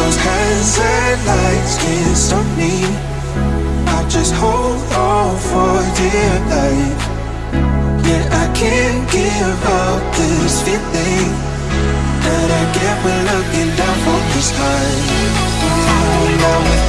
Those hands and lights can't stop me. I just hold on for dear life. Yeah, I can't give up this feeling That I get when looking down from the sky Now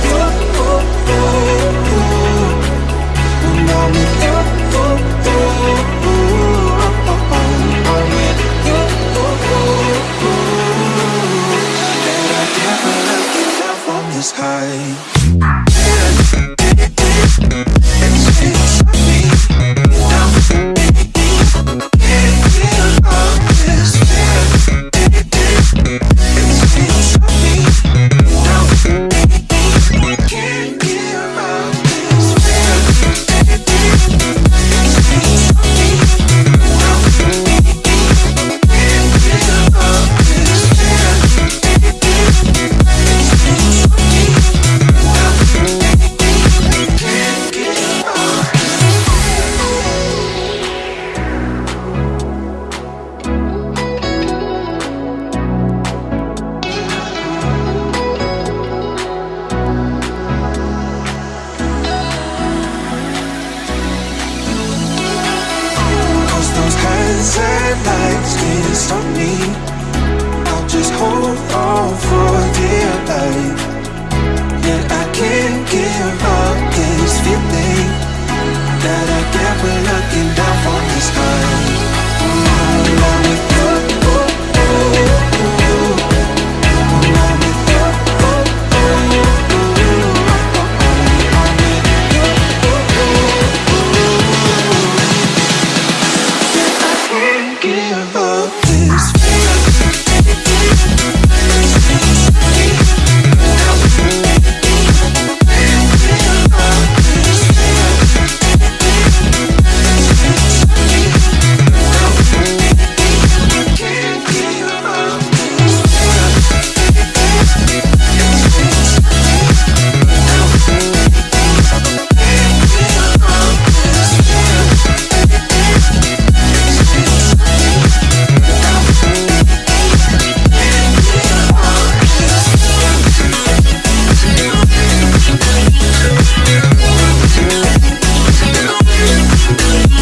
those and lights can't stop me. I'll just hold on for dear life. Yeah, I can't give up this feeling That I Bye.